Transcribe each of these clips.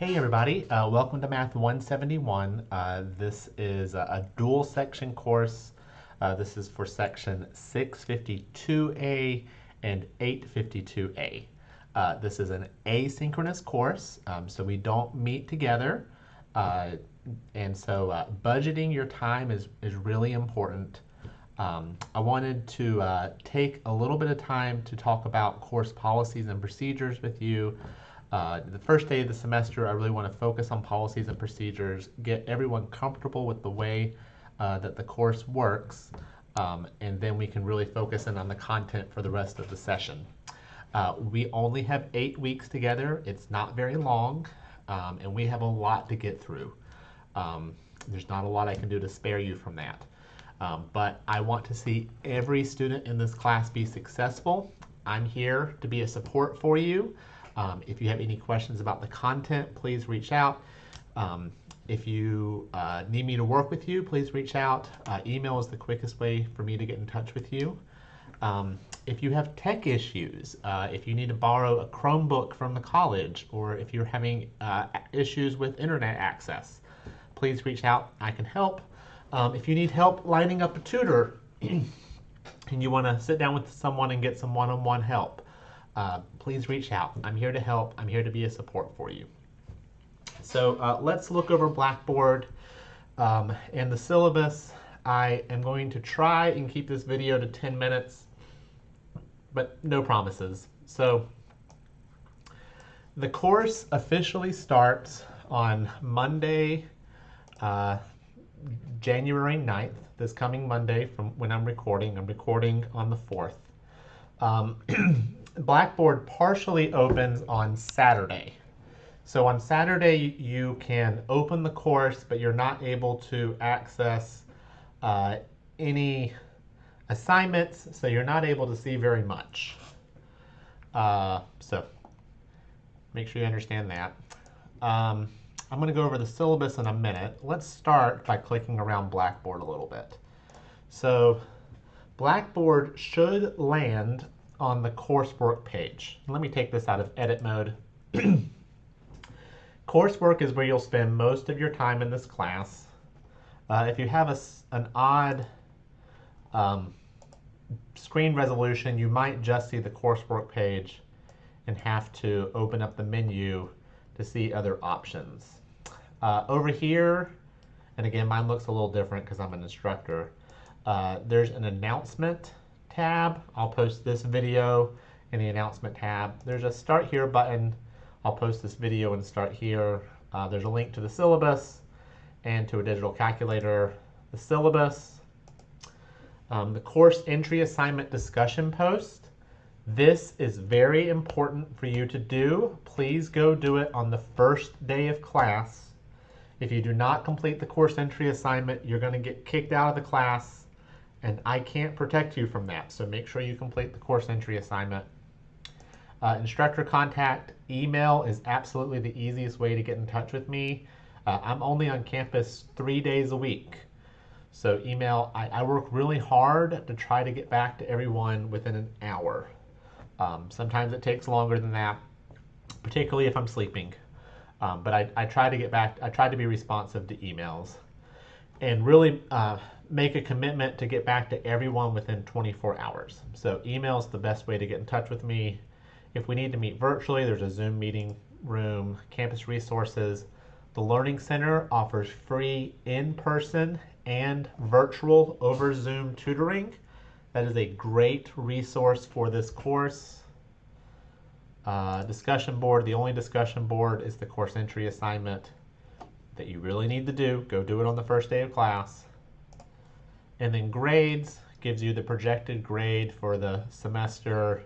Hey everybody, uh, welcome to Math 171. Uh, this is a, a, dual section course. Uh, this is for section 652A and 852A. Uh, this is an asynchronous course, um, so we don't meet together. Uh, and so uh, budgeting your time is, is really important. Um, I wanted to take a little bit of time to talk about course policies and procedures with you. Uh, the first day of the semester, I really want to focus on policies and procedures, get everyone comfortable with the way uh, that the course works, um, and then we can really focus in on the content for the rest of the session. Uh, we only have eight weeks together. It's not very long, um, and we have a lot to get through. Um, there's not a lot I can do to spare you from that. Um, but I want to see every student in this class be successful. I'm here to be a support for you. Um, if you have any questions about the content, please reach out. Um, if you uh, need me to work with you, please reach out. Uh, email is the quickest way for me to get in touch with you. Um, if you have tech issues, uh, if you need to borrow a Chromebook from the college, or if you're having uh, issues with internet access, please reach out. I can help. Um, if you need help lining up a tutor and you want to sit down with someone and get some one-on-one -on -one help, uh, please reach out. I'm here to help. I'm here to be a support for you. So uh, let's look over Blackboard um, and the syllabus. I am going to try and keep this video to 10 minutes, but no promises. So the course officially starts on Monday, uh, January 9th, this coming Monday from when I'm recording. I'm recording on the 4th. Um, Blackboard partially opens on Saturday. So on Saturday, you can open the course, but you're not able to access uh, any assignments, so you're not able to see very much. Uh, so make sure you understand that. Um, I'm going to go over the syllabus in a minute. Let's start by clicking around Blackboard a little bit. So Blackboard should land on the coursework page. Let me take this out of edit mode. coursework is where you'll spend most of your time in this class. Uh, if you have a, an odd um, screen resolution, you might just see the coursework page and have to open up the menu to see other options. Uh, over here, and again, mine looks a little different because I'm an instructor, uh, there's an announcement tab. I'll post this video in the announcement tab. There's a start here button. I'll post this video and start here. Uh, there's a link to the syllabus and to a digital calculator. The syllabus, um, the course entry assignment discussion post. This is very important for you to do. Please go do it on the first day of class. If you do not complete the course entry assignment, you're going to get kicked out of the class and I can't protect you from that. So make sure you complete the course entry assignment. Uh, instructor contact email is absolutely the easiest way to get in touch with me. Uh, I'm only on campus three days a week. So email, I, I, work really hard to try to get back to everyone within an hour. Um, sometimes it takes longer than that, particularly if I'm sleeping. Um, but I, I, try to get back, I try to be responsive to emails. And really, uh, make a commitment to get back to everyone within 24 hours. So email is the best way to get in touch with me. If we need to meet virtually, there's a Zoom meeting room, campus resources. The Learning Center offers free in-person and virtual over Zoom tutoring. That is a great resource for this course. Uh, discussion board, the only discussion board is the course entry assignment that you really need to do. Go do it on the first day of class. And then grades gives you the projected grade for the semester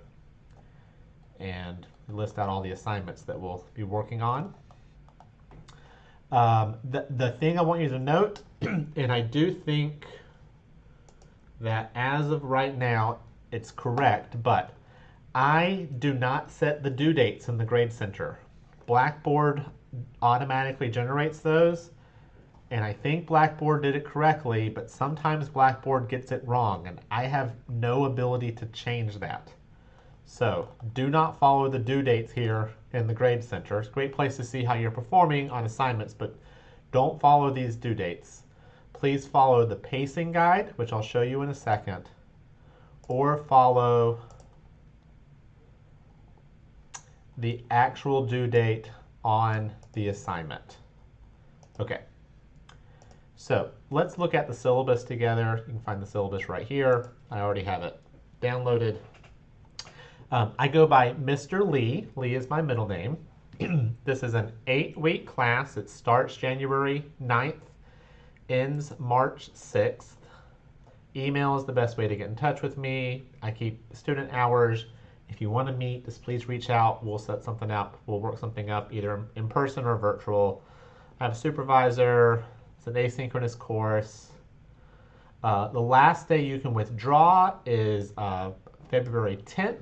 and list out all the assignments that we'll be working on. Um, the, the thing I want you to note, and I do think that as of right now, it's correct, but I do not set the due dates in the Grade Center. Blackboard automatically generates those, and I think Blackboard did it correctly, but sometimes Blackboard gets it wrong, and I have no ability to change that. So do not follow the due dates here in the grade center. It's a great place to see how you're performing on assignments, but don't follow these due dates. Please follow the pacing guide, which I'll show you in a second, or follow the actual due date on the assignment. Okay, so let's look at the syllabus together. You can find the syllabus right here. I already have it downloaded. Um, I go by Mr. Lee. Lee is my middle name. this is an eight week class. It starts January 9th, ends March 6th. Email is the best way to get in touch with me. I keep student hours. If you want to meet, just please reach out. We'll set something up. We'll work something up either in person or virtual. I have a supervisor. It's an asynchronous course. Uh, the last day you can withdraw is uh, February 10th.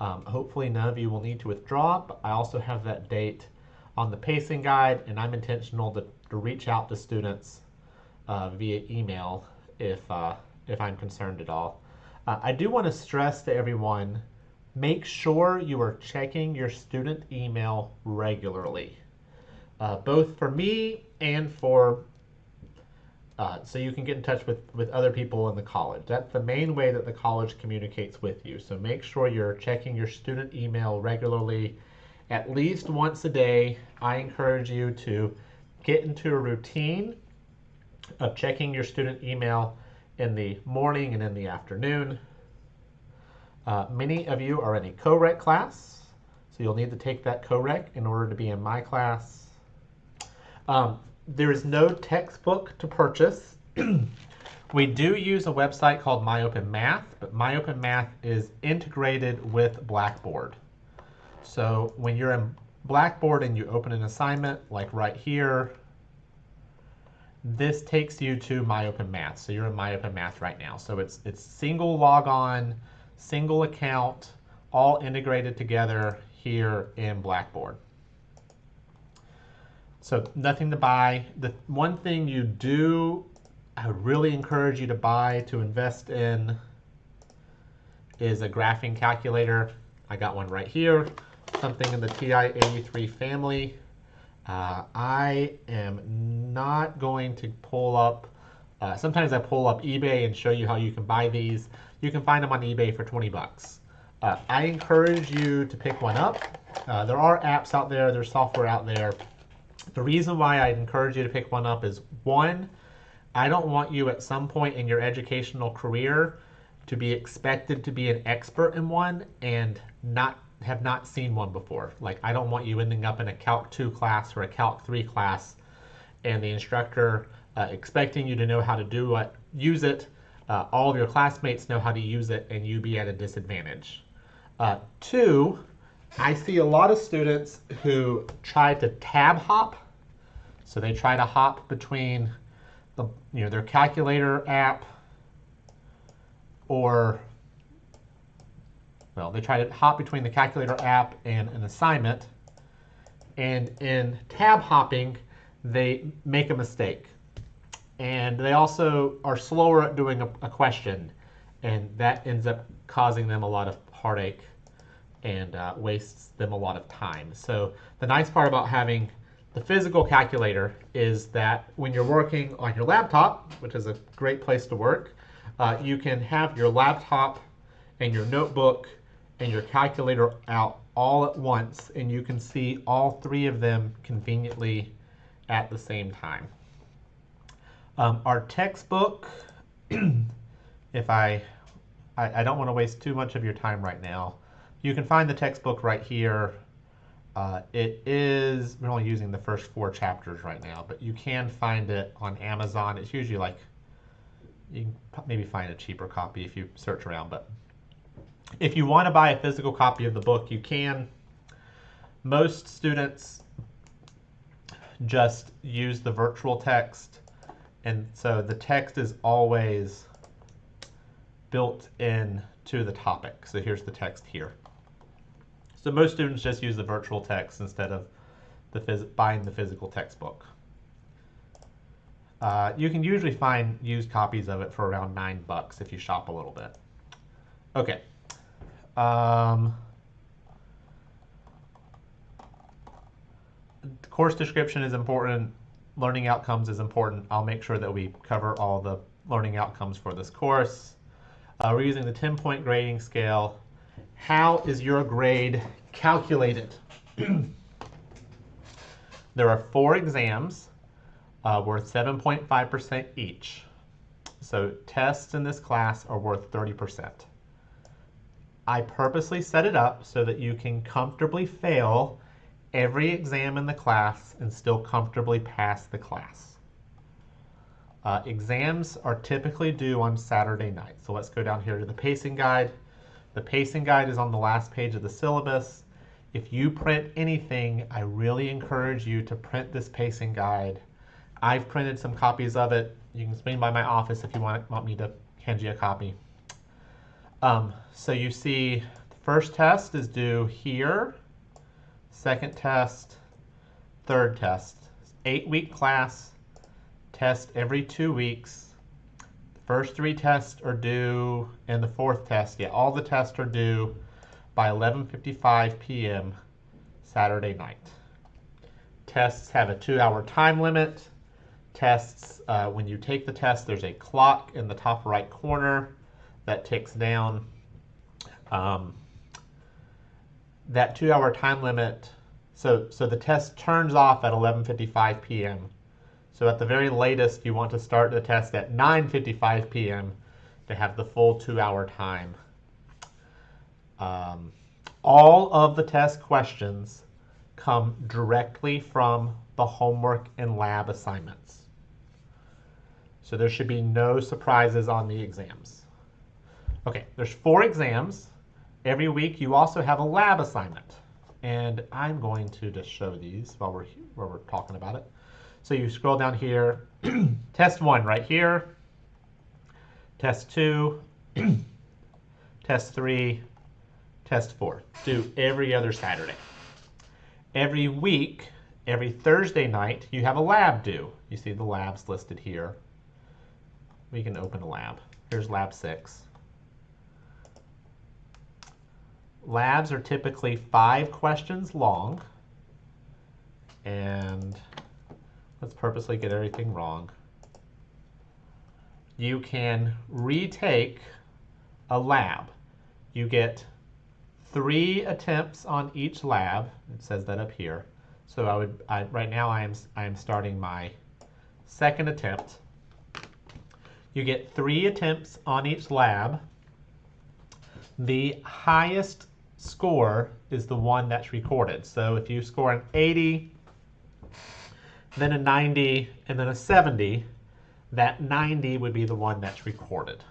Um, hopefully none of you will need to withdraw, but I also have that date on the pacing guide, and I'm intentional to, to reach out to students uh, via email if, uh, if I'm concerned at all. Uh, I do want to stress to everyone, make sure you are checking your student email regularly, uh, both for me and for uh, so you can get in touch with, with other people in the college. That's the main way that the college communicates with you. So make sure you're checking your student email regularly, at least once a day. I encourage you to get into a routine of checking your student email in the morning and in the afternoon. Uh, many of you are in a co-rec class, so you'll need to take that co-rec in order to be in my class. Um, there is no textbook to purchase. we do use a website called MyOpenMath, but MyOpenMath is integrated with Blackboard. So when you're in Blackboard and you open an assignment, like right here, this takes you to MyOpenMath. So you're in MyOpenMath right now. So it's, it's single logon, single account, all integrated together here in Blackboard. So nothing to buy. The one thing you do, I would really encourage you to buy, to invest in, is a graphing calculator. I got one right here, something in the TI-83 family. Uh, I am not going to pull up, uh, sometimes I pull up eBay and show you how you can buy these. You can find them on eBay for 20 bucks. Uh, I encourage you to pick one up. Uh, there are apps out there, there's software out there the reason why I'd encourage you to pick one up is one, I don't want you at some point in your educational career to be expected to be an expert in one and not have not seen one before. Like I don't want you ending up in a Calc 2 class or a Calc 3 class and the instructor uh, expecting you to know how to do what, use it, uh, all of your classmates know how to use it, and you be at a disadvantage. Uh, two, I see a lot of students who try to tab hop. So they try to hop between the, you know, their calculator app or, well, they try to hop between the calculator app and an assignment. And in tab hopping, they make a mistake. And they also are slower at doing a, a question. And that ends up causing them a lot of heartache and uh, wastes them a lot of time. So the nice part about having the physical calculator is that when you're working on your laptop, which is a great place to work, uh, you can have your laptop and your notebook and your calculator out all at once and you can see all three of them conveniently at the same time. Um, our textbook, if I, I, I don't want to waste too much of your time right now, you can find the textbook right here. Uh, it is, we're only using the first four chapters right now, but you can find it on Amazon. It's usually like, you can maybe find a cheaper copy if you search around, but if you want to buy a physical copy of the book, you can. Most students just use the virtual text, and so the text is always built in to the topic. So here's the text here. So most students just use the virtual text instead of the buying the physical textbook. Uh, you can usually find used copies of it for around nine bucks if you shop a little bit. Okay. Um, course description is important. Learning outcomes is important. I'll make sure that we cover all the learning outcomes for this course. Uh, we're using the 10-point grading scale. How is your grade calculated? there are four exams uh, worth 7.5% each. So tests in this class are worth 30%. I purposely set it up so that you can comfortably fail every exam in the class and still comfortably pass the class. Uh, exams are typically due on Saturday night. So let's go down here to the pacing guide. The pacing guide is on the last page of the syllabus. If you print anything, I really encourage you to print this pacing guide. I've printed some copies of it. You can swing by my office if you want, want me to hand you a copy. Um, so you see the first test is due here second test, third test. Eight week class, test every two weeks. First three tests are due, and the fourth test, yeah, all the tests are due by 11.55 p.m. Saturday night. Tests have a two hour time limit. Tests, uh, when you take the test, there's a clock in the top right corner that ticks down. Um, that two hour time limit, so, so the test turns off at 11.55 p.m. So at the very latest, you want to start the test at 9.55 p.m. to have the full two hour time. Um, all of the test questions come directly from the homework and lab assignments. So there should be no surprises on the exams. Okay, there's four exams. Every week you also have a lab assignment. And I'm going to just show these while we're, while we're talking about it. So you scroll down here, test one right here, test two, test three, test four. Do every other Saturday. Every week, every Thursday night, you have a lab due. You see the labs listed here. We can open a lab. Here's lab six. labs are typically five questions long. And let's purposely get everything wrong. You can retake a lab. You get three attempts on each lab. It says that up here. So I would I, right now I am I am starting my second attempt. You get three attempts on each lab. The highest score is the one that's recorded. So if you score an 80, then a 90, and then a 70, that 90 would be the one that's recorded.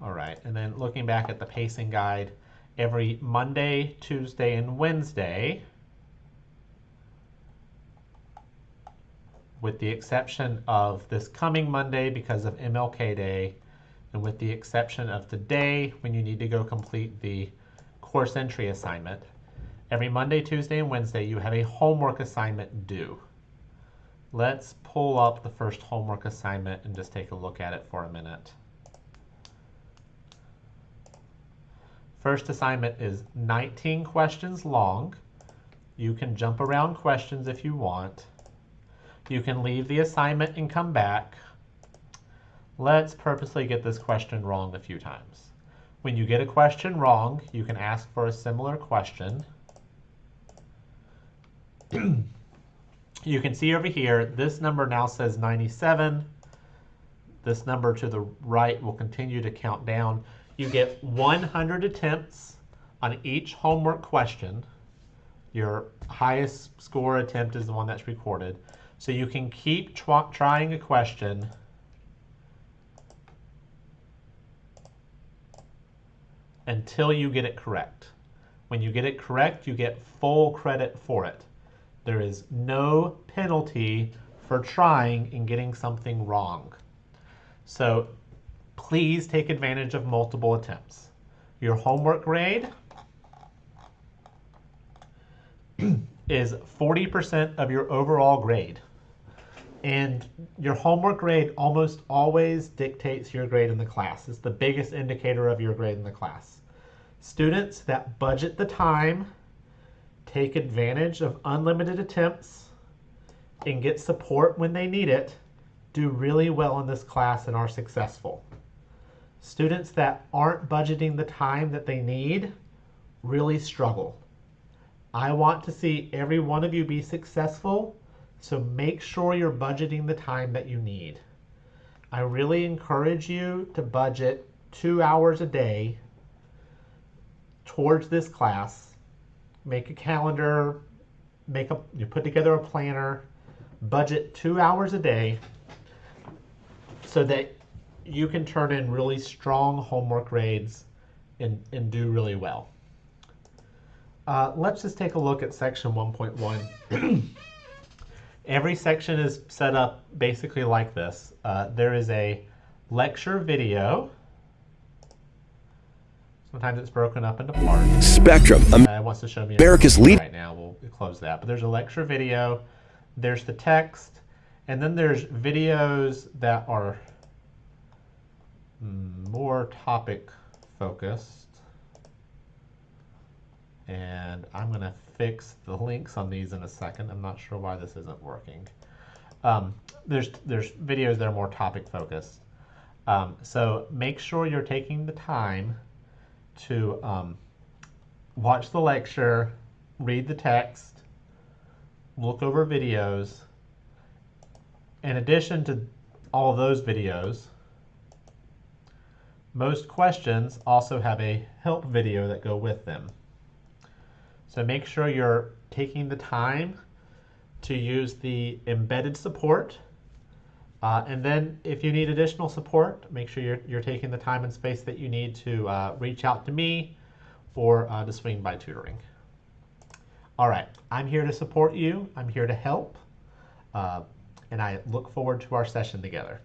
All right, and then looking back at the pacing guide, every Monday, Tuesday, and Wednesday, with the exception of this coming Monday because of MLK Day, and with the exception of today when you need to go complete the course entry assignment, every Monday, Tuesday, and Wednesday you have a homework assignment due. Let's pull up the first homework assignment and just take a look at it for a minute. First assignment is 19 questions long. You can jump around questions if you want. You can leave the assignment and come back, Let's purposely get this question wrong a few times. When you get a question wrong, you can ask for a similar question. you can see over here, this number now says 97. This number to the right will continue to count down. You get 100 attempts on each homework question. Your highest score attempt is the one that's recorded. So you can keep trying a question until you get it correct. When you get it correct, you get full credit for it. There is no penalty for trying and getting something wrong. So please take advantage of multiple attempts. Your homework grade is 40% of your overall grade. And your homework grade almost always dictates your grade in the class. It's the biggest indicator of your grade in the class. Students that budget the time, take advantage of unlimited attempts, and get support when they need it, do really well in this class and are successful. Students that aren't budgeting the time that they need really struggle. I want to see every one of you be successful, so make sure you're budgeting the time that you need. I really encourage you to budget two hours a day towards this class. Make a calendar, make a you put together a planner, budget two hours a day so that you can turn in really strong homework grades and, and do really well. Uh, let's just take a look at section 1.1. Every section is set up basically like this. Uh, there is a lecture video. Sometimes it's broken up into parts. Spectrum, Uh, it wants to show me America's lead- right now. We'll close that. But there's a lecture video. There's the text, and then there's videos that are mm, more topic focused. And I'm going to fix the links on these in a second. I'm not sure why this isn't working. Um, there's there's videos that are more topic focused. Um, so make sure you're taking the time to um, watch the lecture, read the text, look over videos. In addition to all those videos, most questions also have a help video that go with them. So make sure you're taking the time to use the embedded support. Uh, and then if you need additional support, make sure you're, you're taking the time and space that you need to uh, reach out to me or uh, to swing by tutoring. All right, I'm here to support you. I'm here to help. Uh, and I look forward to our session together.